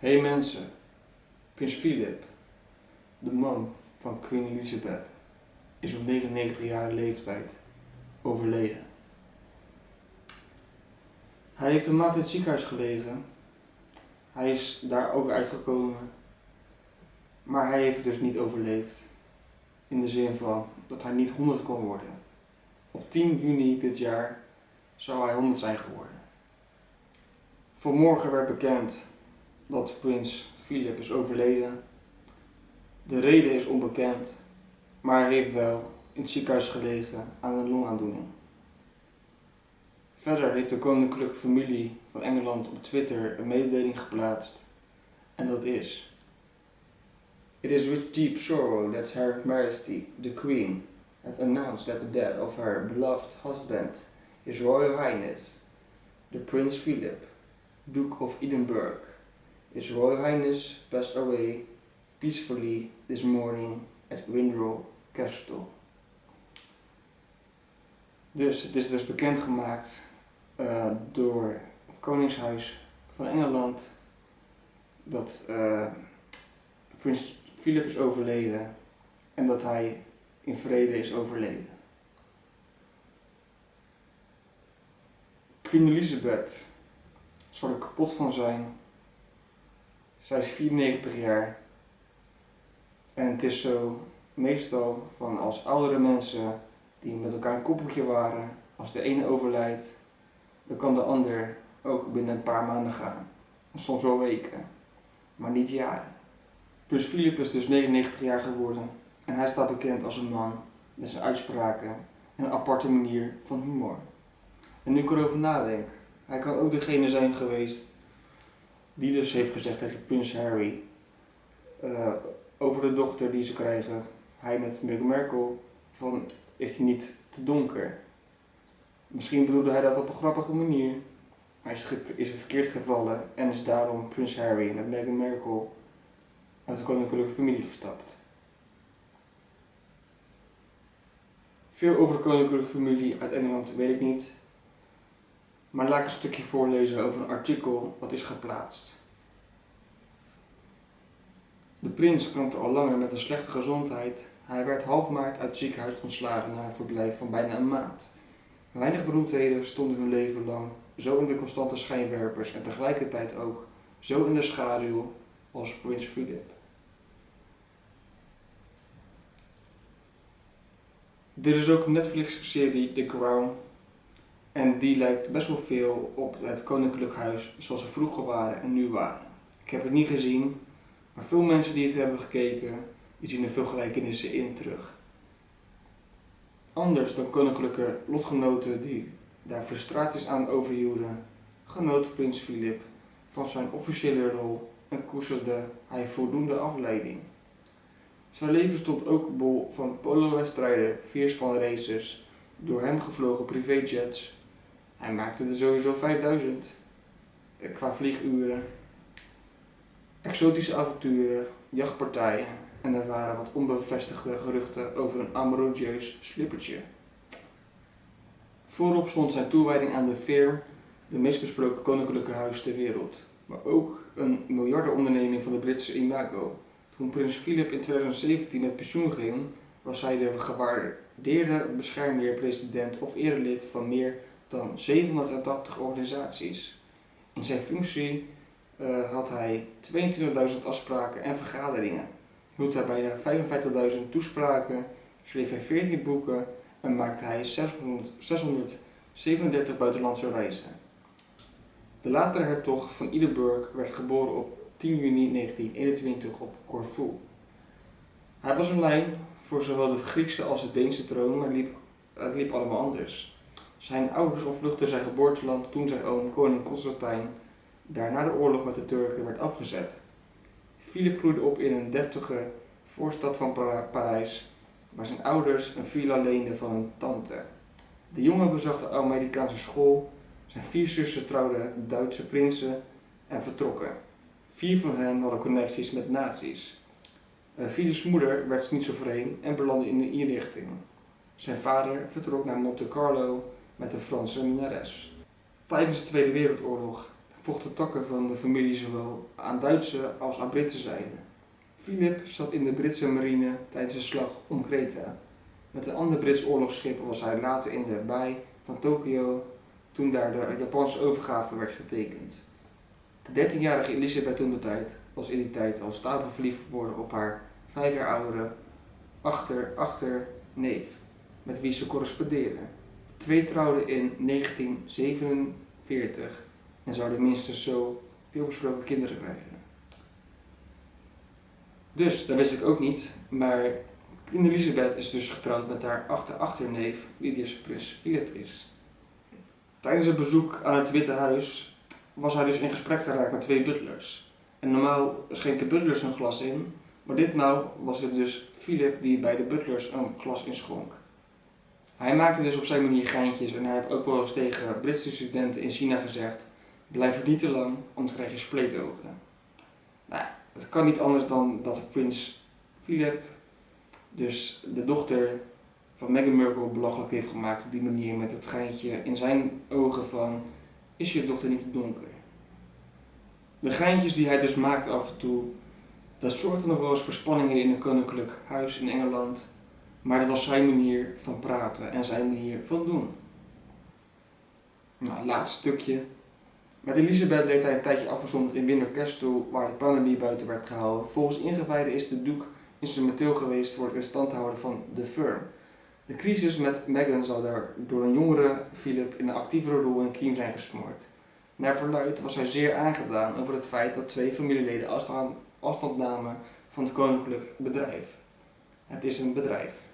Hey mensen, Prins Philip, de man van Queen Elizabeth, is op 99 jaar leeftijd overleden. Hij heeft een maand in het ziekenhuis gelegen. Hij is daar ook uitgekomen. Maar hij heeft dus niet overleefd. In de zin van dat hij niet 100 kon worden. Op 10 juni dit jaar zou hij 100 zijn geworden. Vanmorgen werd bekend dat prins Philip is overleden. De reden is onbekend, maar hij heeft wel in het ziekenhuis gelegen aan een longaandoening. Verder heeft de koninklijke familie van Engeland op Twitter een mededeling geplaatst. En dat is... It is with deep sorrow that Her Majesty, the Queen, has announced that the death of her beloved husband, His Royal Highness, the Prince Philip, Duke of Edinburgh, His Royal Highness passed away peacefully this morning at Windsor Castle. Dus het is dus bekendgemaakt uh, door het Koningshuis van Engeland dat uh, prins Philip is overleden en dat hij in vrede is overleden. Queen Elizabeth zal er kapot van zijn. Zij is 94 jaar. En het is zo meestal van als oudere mensen die met elkaar een koppeltje waren, als de ene overlijdt, dan kan de ander ook binnen een paar maanden gaan. Soms wel weken, maar niet jaren. Prins Philip is dus 99 jaar geworden en hij staat bekend als een man met zijn uitspraken en een aparte manier van humor. En nu ik erover nadenk, hij kan ook degene zijn geweest die dus heeft gezegd tegen prins Harry uh, over de dochter die ze krijgen, hij met Meghan Markle, van is hij niet te donker. Misschien bedoelde hij dat op een grappige manier, maar is het, is het verkeerd gevallen en is daarom prins Harry met Meghan Markle uit de koninklijke familie gestapt. Veel over de koninklijke familie uit Engeland weet ik niet, maar laat ik een stukje voorlezen over een artikel wat is geplaatst. De prins kampte al langer met een slechte gezondheid. Hij werd half maart uit het ziekenhuis ontslagen na een verblijf van bijna een maand. Weinig beroemdheden stonden hun leven lang zo in de constante schijnwerpers en tegelijkertijd ook zo in de schaduw als prins Philip. Er is ook Netflix-serie The Crown en die lijkt best wel veel op het Koninklijk Huis zoals ze vroeger waren en nu waren. Ik heb het niet gezien, maar veel mensen die het hebben gekeken, zien er veel gelijkenissen in terug. Anders dan koninklijke lotgenoten die daar frustraties aan overhielden, genoot prins Philip van zijn officiële rol en koesterde hij voldoende afleiding. Zijn leven stond ook bol van polowedstrijden, vierspanraces, door hem gevlogen privéjets hij maakte er sowieso 5000 eh, qua vlieguren, exotische avonturen, jachtpartijen en er waren wat onbevestigde geruchten over een amourieus slippertje. Voorop stond zijn toewijding aan de firm, de meest besproken koninklijke huis ter wereld, maar ook een miljardenonderneming van de Britse imago. Toen prins Philip in 2017 met pensioen ging, was hij de gewaardeerde beschermheer, president of erelid van meer dan 780 organisaties. In zijn functie uh, had hij 22.000 afspraken en vergaderingen, hield hij bijna 55.000 toespraken, schreef hij 14 boeken en maakte hij 600, 637 buitenlandse reizen. De latere hertog van Edinburgh werd geboren op 10 juni 1921 op Corfu. Hij was een lijn voor zowel de Griekse als de Deense troon, maar liep, het liep allemaal anders. Zijn ouders ontvluchtten zijn geboorteland toen zijn oom koning Constantijn daar na de oorlog met de Turken werd afgezet. Philip groeide op in een deftige voorstad van Parijs, waar zijn ouders een villa leenden van een tante. De jongen bezag de Amerikaanse school, zijn vier zussen trouwden Duitse prinsen en vertrokken. Vier van hen hadden connecties met nazi's. Uh, Philips moeder werd schizofreen en belandde in een inrichting. Zijn vader vertrok naar Monte Carlo met de Franse minares. Tijdens de Tweede Wereldoorlog vochten takken van de familie zowel aan Duitse als aan Britse zijde. Philip zat in de Britse marine tijdens de slag om Kreta. Met een ander Brits oorlogsschip was hij later in de baai van Tokio toen daar de Japanse overgave werd getekend. De 13-jarige Elisabeth toen de tijd was in die tijd al stapel verliefd geworden op haar vijf jaar oudere achter, achter neef, met wie ze correspondeerde. Twee trouwden in 1947 en zouden minstens zo veel besproken kinderen krijgen. Dus, dat wist ik ook niet, maar Queen Elizabeth is dus getrouwd met haar achter-achterneef, die dus prins Philip is. Tijdens het bezoek aan het Witte Huis was hij dus in gesprek geraakt met twee butlers. En normaal schenken butlers een glas in, maar ditmaal was het dus Philip die bij de butlers een glas inschonk. Hij maakte dus op zijn manier geintjes en hij heeft ook wel eens tegen Britse studenten in China gezegd: Blijf er niet te lang, anders krijg je spleetogen. Nou, het kan niet anders dan dat prins Philip dus de dochter van Meghan Markle belachelijk heeft gemaakt op die manier met het geintje in zijn ogen van is je dochter niet te donker? De geintjes die hij dus maakt af en toe, dat zorgde nog wel eens voor spanningen in een koninklijk huis in Engeland. Maar dat was zijn manier van praten en zijn manier van doen. Nou, laatste stukje. Met Elisabeth leeft hij een tijdje afgezonderd in Windsor Castle, waar het pandemie buiten werd gehouden. Volgens ingewijden is de doek instrumenteel geweest voor het in stand houden van de firm. De crisis met Meghan zal daar door een jongere Philip in een actievere rol in Kiem zijn gesmoord. Naar verluid was hij zeer aangedaan over het feit dat twee familieleden afstand namen van het koninklijk bedrijf. Het is een bedrijf.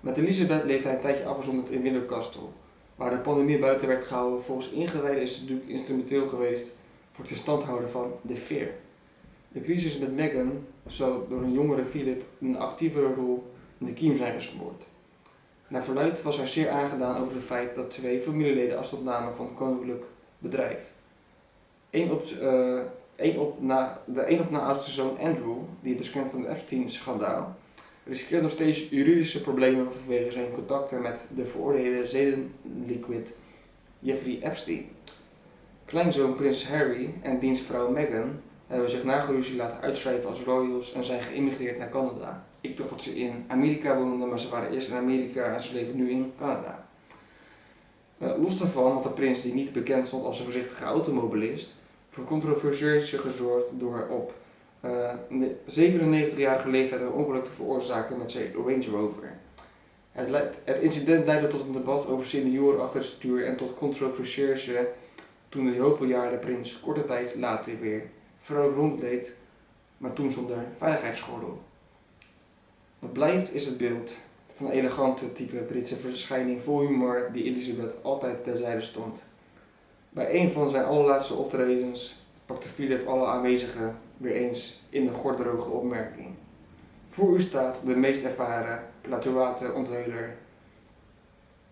Met Elisabeth leeft hij een tijdje afgezonderd in Windsor Castle, waar de pandemie buiten werd gehouden. Volgens ingewijden is het doek instrumenteel geweest voor het in stand houden van de fear. De crisis met Meghan zou door een jongere Philip een actievere rol in de kiem zijn gesmoord. Naar verluid was hij zeer aangedaan over het feit dat twee familieleden afstand namen van het koninklijk bedrijf. Eén op, uh, één op na, de een op na oudste zoon Andrew, die het dus kent van het Epstein-schandaal, riskeert nog steeds juridische problemen vanwege zijn contacten met de veroordeelde zedenliquid Jeffrey Epstein. Kleinzoon prins Harry en dienstvrouw Meghan hebben zich na geruzie laten uitschrijven als royals en zijn geïmmigreerd naar Canada. Ik dacht dat ze in Amerika woonden, maar ze waren eerst in Amerika en ze leven nu in Canada. Uh, los daarvan had de prins, die niet bekend stond als een voorzichtige automobilist, voor controversie gezorgd door op eh, 97-jarige leeftijd een ongeluk te veroorzaken met zijn Range Rover. Het, het, incident leidde tot een debat over senioren achter het stuur en tot controversie toen de hoogbejaarde prins korte tijd later weer vrolijk rondleed, maar toen zonder veiligheidsgordel. Wat blijft is het beeld van een elegante type Britse verschijning vol humor die Elizabeth altijd terzijde stond. Bij een van zijn allerlaatste optredens pakte Philip alle aanwezigen weer eens in een gordroge opmerking. Voor u staat de meest ervaren plateauwater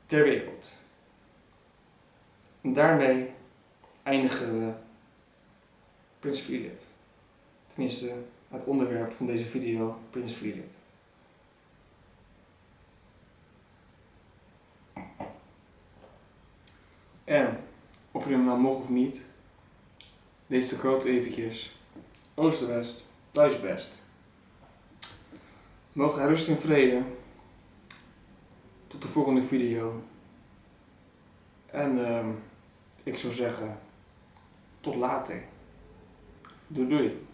ter wereld. En daarmee eindigen we Prins Philip. Tenminste, het onderwerp van deze video, Prins Philip. En, of je hem nou mocht of niet, lees de grote eventjes. Oost-West, hij rust in vrede. Tot de volgende video. En uh, ik zou zeggen, tot later. Doei doei.